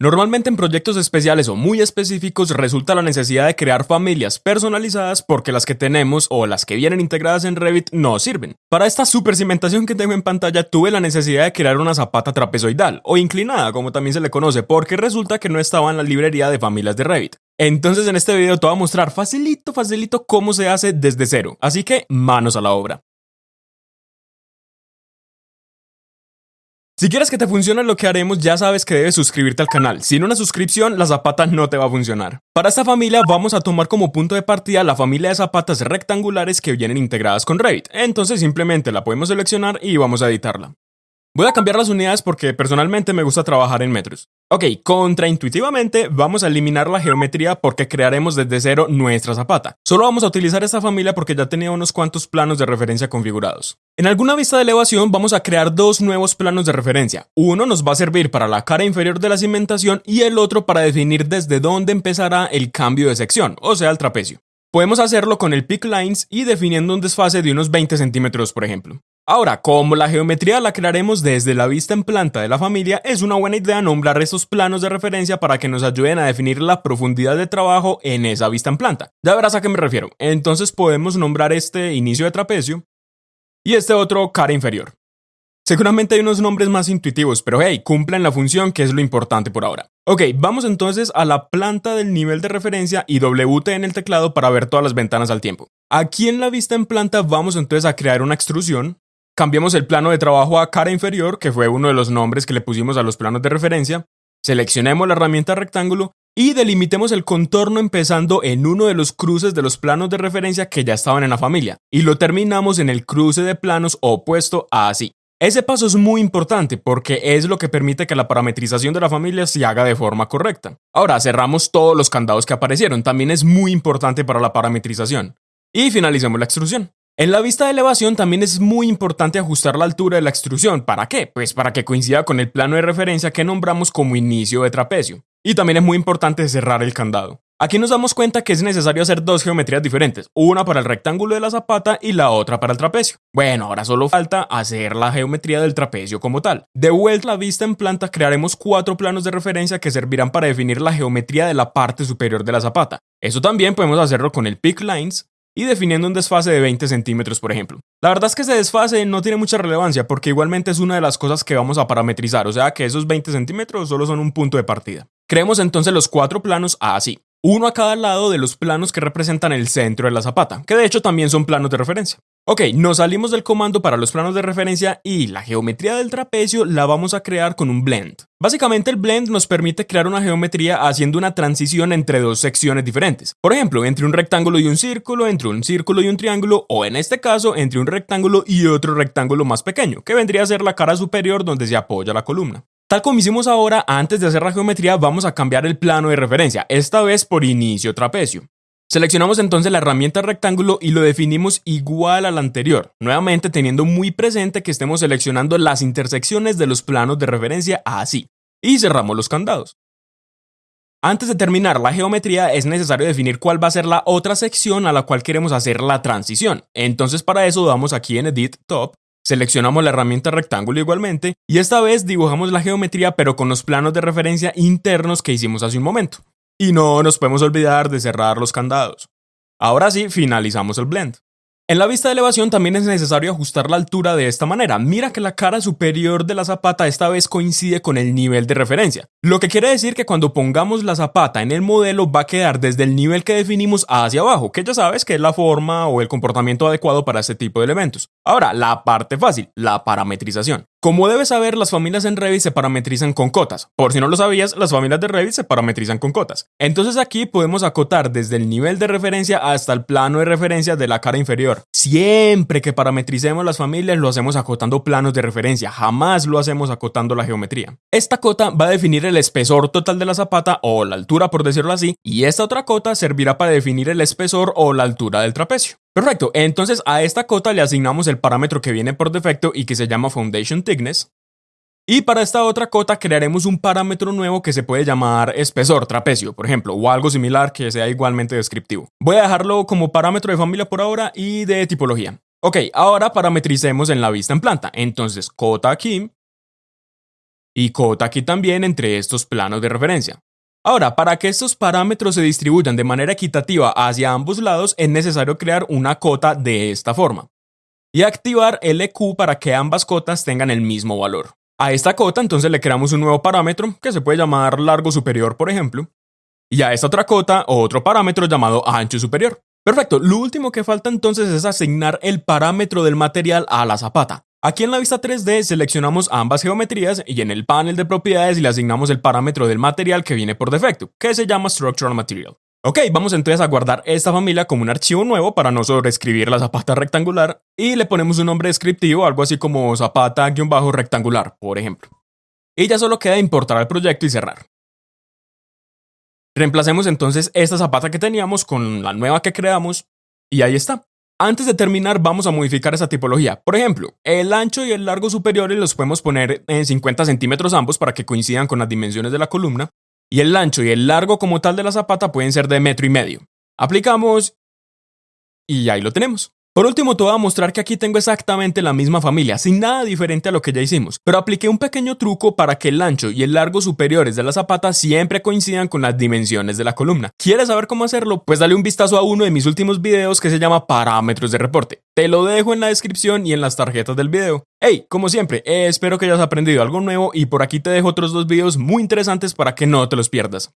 Normalmente en proyectos especiales o muy específicos resulta la necesidad de crear familias personalizadas porque las que tenemos o las que vienen integradas en Revit no sirven. Para esta super cimentación que tengo en pantalla tuve la necesidad de crear una zapata trapezoidal o inclinada como también se le conoce porque resulta que no estaba en la librería de familias de Revit. Entonces en este video te voy a mostrar facilito, facilito cómo se hace desde cero, así que manos a la obra. Si quieres que te funcione lo que haremos, ya sabes que debes suscribirte al canal. Sin una suscripción, la zapata no te va a funcionar. Para esta familia vamos a tomar como punto de partida la familia de zapatas rectangulares que vienen integradas con Revit. Entonces simplemente la podemos seleccionar y vamos a editarla. Voy a cambiar las unidades porque personalmente me gusta trabajar en metros. Ok, contraintuitivamente vamos a eliminar la geometría porque crearemos desde cero nuestra zapata. Solo vamos a utilizar esta familia porque ya tenía unos cuantos planos de referencia configurados. En alguna vista de elevación vamos a crear dos nuevos planos de referencia. Uno nos va a servir para la cara inferior de la cimentación y el otro para definir desde dónde empezará el cambio de sección, o sea el trapecio. Podemos hacerlo con el Peak Lines y definiendo un desfase de unos 20 centímetros por ejemplo. Ahora, como la geometría la crearemos desde la vista en planta de la familia, es una buena idea nombrar estos planos de referencia para que nos ayuden a definir la profundidad de trabajo en esa vista en planta. Ya verás a qué me refiero. Entonces podemos nombrar este inicio de trapecio y este otro cara inferior. Seguramente hay unos nombres más intuitivos, pero hey, cumplen la función que es lo importante por ahora. Ok, vamos entonces a la planta del nivel de referencia y WT en el teclado para ver todas las ventanas al tiempo. Aquí en la vista en planta vamos entonces a crear una extrusión Cambiamos el plano de trabajo a cara inferior, que fue uno de los nombres que le pusimos a los planos de referencia. Seleccionemos la herramienta rectángulo y delimitemos el contorno empezando en uno de los cruces de los planos de referencia que ya estaban en la familia y lo terminamos en el cruce de planos opuesto a así. Ese paso es muy importante porque es lo que permite que la parametrización de la familia se haga de forma correcta. Ahora cerramos todos los candados que aparecieron, también es muy importante para la parametrización. Y finalicemos la extrusión. En la vista de elevación también es muy importante ajustar la altura de la extrusión. ¿Para qué? Pues para que coincida con el plano de referencia que nombramos como inicio de trapecio. Y también es muy importante cerrar el candado. Aquí nos damos cuenta que es necesario hacer dos geometrías diferentes, una para el rectángulo de la zapata y la otra para el trapecio. Bueno, ahora solo falta hacer la geometría del trapecio como tal. De vuelta a la vista en planta crearemos cuatro planos de referencia que servirán para definir la geometría de la parte superior de la zapata. Eso también podemos hacerlo con el Peak Lines, y definiendo un desfase de 20 centímetros, por ejemplo. La verdad es que ese desfase no tiene mucha relevancia porque igualmente es una de las cosas que vamos a parametrizar, o sea que esos 20 centímetros solo son un punto de partida. Creemos entonces los cuatro planos así, uno a cada lado de los planos que representan el centro de la zapata, que de hecho también son planos de referencia. Ok, nos salimos del comando para los planos de referencia y la geometría del trapecio la vamos a crear con un blend. Básicamente el blend nos permite crear una geometría haciendo una transición entre dos secciones diferentes. Por ejemplo, entre un rectángulo y un círculo, entre un círculo y un triángulo, o en este caso, entre un rectángulo y otro rectángulo más pequeño, que vendría a ser la cara superior donde se apoya la columna. Tal como hicimos ahora, antes de hacer la geometría vamos a cambiar el plano de referencia, esta vez por inicio trapecio. Seleccionamos entonces la herramienta rectángulo y lo definimos igual al anterior, nuevamente teniendo muy presente que estemos seleccionando las intersecciones de los planos de referencia así, y cerramos los candados. Antes de terminar la geometría es necesario definir cuál va a ser la otra sección a la cual queremos hacer la transición, entonces para eso damos aquí en Edit Top, seleccionamos la herramienta rectángulo igualmente, y esta vez dibujamos la geometría pero con los planos de referencia internos que hicimos hace un momento. Y no nos podemos olvidar de cerrar los candados. Ahora sí, finalizamos el blend. En la vista de elevación también es necesario ajustar la altura de esta manera. Mira que la cara superior de la zapata esta vez coincide con el nivel de referencia. Lo que quiere decir que cuando pongamos la zapata en el modelo va a quedar desde el nivel que definimos hacia abajo, que ya sabes que es la forma o el comportamiento adecuado para este tipo de elementos. Ahora, la parte fácil, la parametrización. Como debes saber, las familias en Revit se parametrizan con cotas. Por si no lo sabías, las familias de Revit se parametrizan con cotas. Entonces aquí podemos acotar desde el nivel de referencia hasta el plano de referencia de la cara inferior. Siempre que parametricemos las familias lo hacemos acotando planos de referencia, jamás lo hacemos acotando la geometría. Esta cota va a definir el espesor total de la zapata o la altura por decirlo así, y esta otra cota servirá para definir el espesor o la altura del trapecio. Perfecto, entonces a esta cota le asignamos el parámetro que viene por defecto y que se llama Foundation Thickness. Y para esta otra cota crearemos un parámetro nuevo que se puede llamar espesor trapecio, por ejemplo, o algo similar que sea igualmente descriptivo. Voy a dejarlo como parámetro de familia por ahora y de tipología. Ok, ahora parametricemos en la vista en planta. Entonces, cota aquí y cota aquí también entre estos planos de referencia. Ahora, para que estos parámetros se distribuyan de manera equitativa hacia ambos lados, es necesario crear una cota de esta forma y activar LQ para que ambas cotas tengan el mismo valor. A esta cota entonces le creamos un nuevo parámetro que se puede llamar largo superior, por ejemplo, y a esta otra cota otro parámetro llamado ancho superior. Perfecto, lo último que falta entonces es asignar el parámetro del material a la zapata. Aquí en la vista 3D seleccionamos ambas geometrías y en el panel de propiedades le asignamos el parámetro del material que viene por defecto, que se llama Structural Material. Ok, vamos entonces a guardar esta familia como un archivo nuevo para no sobreescribir la zapata rectangular y le ponemos un nombre descriptivo, algo así como zapata-rectangular, por ejemplo. Y ya solo queda importar el proyecto y cerrar. Reemplacemos entonces esta zapata que teníamos con la nueva que creamos y ahí está. Antes de terminar vamos a modificar esa tipología. Por ejemplo, el ancho y el largo superiores los podemos poner en 50 centímetros ambos para que coincidan con las dimensiones de la columna y el ancho y el largo como tal de la zapata pueden ser de metro y medio. Aplicamos y ahí lo tenemos. Por último, te voy a mostrar que aquí tengo exactamente la misma familia, sin nada diferente a lo que ya hicimos, pero apliqué un pequeño truco para que el ancho y el largo superiores de la zapata siempre coincidan con las dimensiones de la columna. ¿Quieres saber cómo hacerlo? Pues dale un vistazo a uno de mis últimos videos que se llama Parámetros de reporte. Te lo dejo en la descripción y en las tarjetas del video. Hey, como siempre, espero que hayas aprendido algo nuevo y por aquí te dejo otros dos videos muy interesantes para que no te los pierdas.